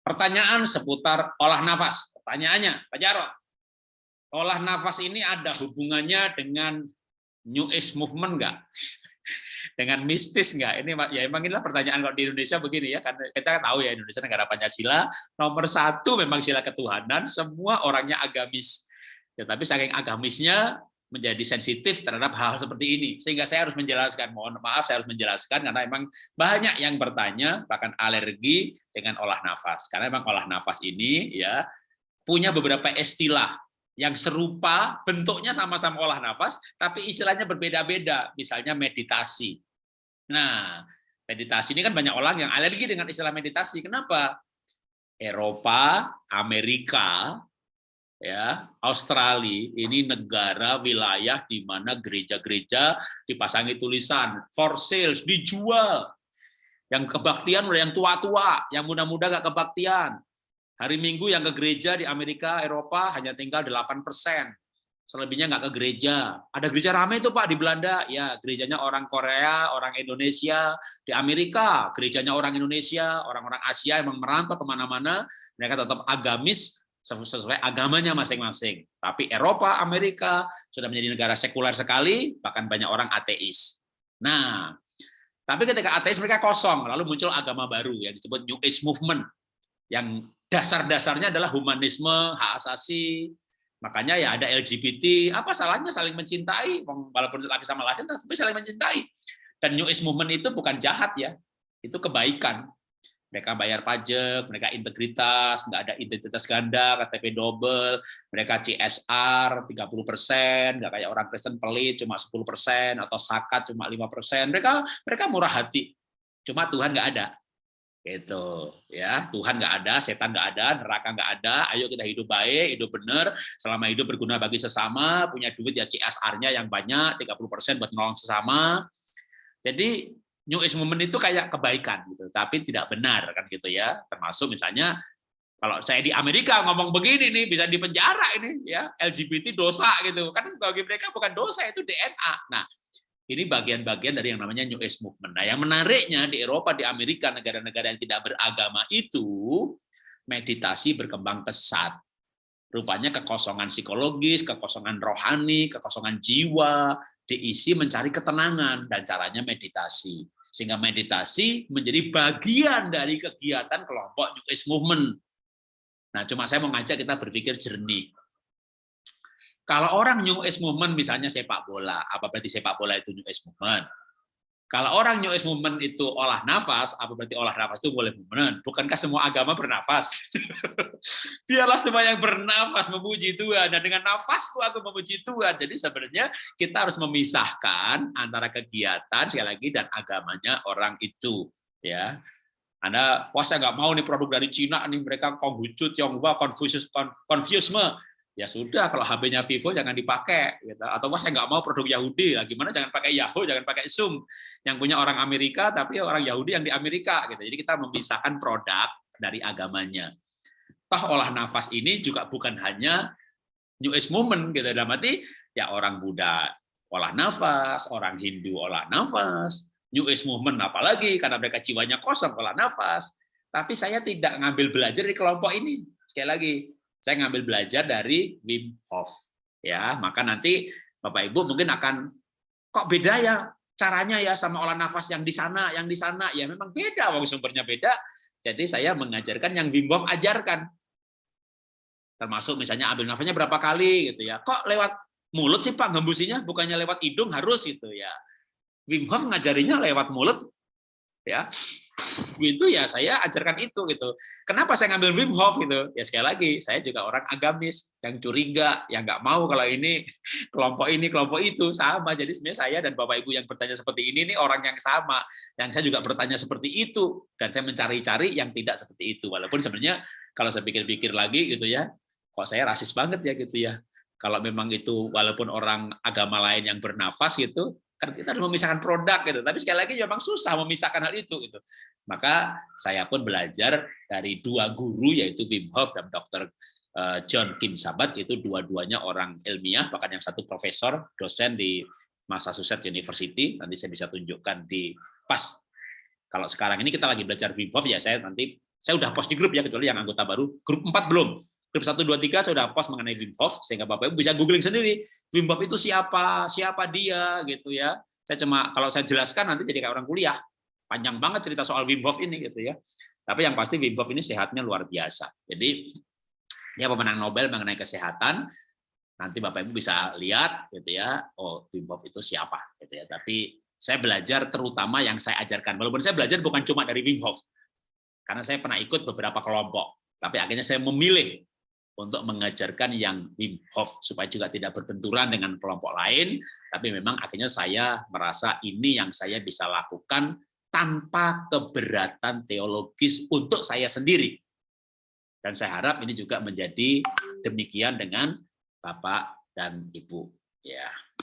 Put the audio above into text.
Pertanyaan seputar olah nafas. Pertanyaannya, Pak Jarot, olah nafas ini ada hubungannya dengan New Age Movement nggak? dengan mistis nggak? Ini ya emang inilah pertanyaan kalau di Indonesia begini ya, karena kita tahu ya Indonesia negara Pancasila nomor satu memang sila ketuhanan, semua orangnya agamis. Ya, tapi saking agamisnya menjadi sensitif terhadap hal, hal seperti ini. Sehingga saya harus menjelaskan mohon maaf saya harus menjelaskan karena memang banyak yang bertanya bahkan alergi dengan olah nafas. Karena memang olah nafas ini ya punya beberapa istilah yang serupa bentuknya sama-sama olah nafas tapi istilahnya berbeda-beda. Misalnya meditasi. Nah meditasi ini kan banyak orang yang alergi dengan istilah meditasi. Kenapa? Eropa Amerika ya Australia ini negara wilayah di mana gereja-gereja dipasangi tulisan for sales dijual. Yang kebaktian oleh yang tua-tua yang muda-muda gak kebaktian. Hari Minggu yang ke gereja di Amerika Eropa hanya tinggal 8 persen. Selebihnya nggak ke gereja. Ada gereja ramai itu Pak di Belanda. Ya gerejanya orang Korea orang Indonesia. Di Amerika gerejanya orang Indonesia. Orang-orang Asia emang merantau ke mana-mana. Mereka tetap agamis sesuai agamanya masing-masing. Tapi Eropa, Amerika sudah menjadi negara sekuler sekali, bahkan banyak orang ateis. Nah, tapi ketika ateis mereka kosong, lalu muncul agama baru yang disebut New Age Movement, yang dasar-dasarnya adalah humanisme, hak asasi, makanya ya ada LGBT, apa salahnya saling mencintai, walaupun laki sama laki, tapi saling mencintai. Dan New Age Movement itu bukan jahat ya, itu kebaikan mereka bayar pajak, mereka integritas, nggak ada identitas ganda, KTP double, mereka CSR 30%, nggak kayak orang Kristen pelit cuma 10% atau sakat cuma 5%. Mereka mereka murah hati. Cuma Tuhan nggak ada. Gitu ya. Tuhan nggak ada, setan nggak ada, neraka nggak ada. Ayo kita hidup baik, hidup benar, selama hidup berguna bagi sesama, punya duit ya CSR-nya yang banyak, 30% buat nolong sesama. Jadi New Age Movement itu kayak kebaikan gitu, tapi tidak benar kan gitu ya. Termasuk misalnya kalau saya di Amerika ngomong begini nih bisa dipenjara ini ya LGBT dosa gitu kan bagi mereka bukan dosa itu DNA. Nah ini bagian-bagian dari yang namanya New Age Movement. Nah yang menariknya di Eropa, di Amerika, negara-negara yang tidak beragama itu meditasi berkembang pesat. Rupanya kekosongan psikologis, kekosongan rohani, kekosongan jiwa diisi mencari ketenangan dan caranya meditasi. Sehingga meditasi menjadi bagian dari kegiatan kelompok New Age Movement. Nah, cuma saya mau ngajak kita berpikir jernih. Kalau orang New Age Movement misalnya sepak bola, apa berarti sepak bola itu New Age Movement? Kalau orang New Age Movement itu olah nafas, apa berarti olah nafas itu boleh movement? Bukankah semua agama bernafas? Biarlah semua yang bernafas memuji Tuhan, dan dengan nafasku aku memuji Tuhan. Jadi sebenarnya kita harus memisahkan antara kegiatan, sekali lagi, dan agamanya orang itu. ya. Anda, wah saya nggak mau nih produk dari Cina, nih mereka Konghucu, Tionghoa, Confucius, Confuciusme, ya sudah kalau HP-nya Vivo jangan dipakai gitu. atau wah saya nggak mau produk Yahudi. Lah gimana? Jangan pakai Yahoo jangan pakai Zoom. Yang punya orang Amerika tapi orang Yahudi yang di Amerika gitu. Jadi kita memisahkan produk dari agamanya. Toh olah nafas ini juga bukan hanya New Age Movement gitu. Dalam arti ya orang Buddha olah nafas orang Hindu olah nafas New Age Movement apalagi karena mereka jiwanya kosong olah nafas. Tapi saya tidak ngambil belajar di kelompok ini. Sekali lagi saya ngambil belajar dari Wim Hof. Ya, maka nanti Bapak Ibu mungkin akan kok beda ya caranya ya sama olah nafas yang di sana, yang di sana. Ya memang beda, wong sumbernya beda. Jadi saya mengajarkan yang Wim Hof ajarkan. Termasuk misalnya ambil nafasnya berapa kali gitu ya. Kok lewat mulut sih Pak ngembusinya bukannya lewat hidung harus gitu ya. Wim Hof ngajarinya lewat mulut ya itu ya saya ajarkan itu gitu. Kenapa saya ngambil Wim Hof gitu? Ya sekali lagi saya juga orang agamis yang curiga, yang nggak mau kalau ini kelompok ini kelompok itu sama. Jadi sebenarnya saya dan Bapak Ibu yang bertanya seperti ini ini orang yang sama. Yang saya juga bertanya seperti itu dan saya mencari-cari yang tidak seperti itu. Walaupun sebenarnya kalau saya pikir-pikir lagi gitu ya, kok saya rasis banget ya gitu ya. Kalau memang itu walaupun orang agama lain yang bernafas gitu, kan kita harus memisahkan produk gitu. Tapi sekali lagi memang susah memisahkan hal itu gitu. Maka saya pun belajar dari dua guru yaitu Wim Hof dan Dr. Eh, John Kim Sabat itu dua-duanya orang ilmiah bahkan yang satu profesor dosen di Massachusetts University nanti saya bisa tunjukkan di pas kalau sekarang ini kita lagi belajar Wim Hof ya saya nanti Saya udah post di grup ya, kecuali yang anggota baru. Grup 4 belum. Grup 1, 2, 3 saya udah post mengenai Wim Hof, sehingga Bapak Ibu bisa googling sendiri. Wim Hof itu siapa, siapa dia, gitu ya. Saya cuma, kalau saya jelaskan nanti jadi kayak orang kuliah. Panjang banget cerita soal Wim Hof ini, gitu ya. Tapi yang pasti Wim Hof ini sehatnya luar biasa. Jadi, dia pemenang Nobel mengenai kesehatan, nanti Bapak Ibu bisa lihat gitu ya, oh Wim Hof itu siapa gitu ya. Tapi saya belajar terutama yang saya ajarkan. Walaupun saya belajar bukan cuma dari Wim Hof. Karena saya pernah ikut beberapa kelompok, tapi akhirnya saya memilih untuk mengajarkan yang Wim Hof supaya juga tidak berbenturan dengan kelompok lain, tapi memang akhirnya saya merasa ini yang saya bisa lakukan tanpa keberatan teologis untuk saya sendiri. Dan saya harap ini juga menjadi demikian dengan Bapak dan Ibu. Ya.